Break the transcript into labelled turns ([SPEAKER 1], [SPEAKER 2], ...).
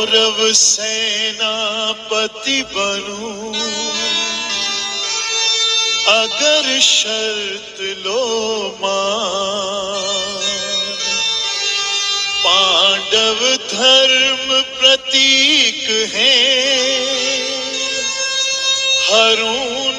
[SPEAKER 1] कौरव सेनापति बनूं। अगर शर्त लो मान। पांडव धर्म प्रतीक है। हरूं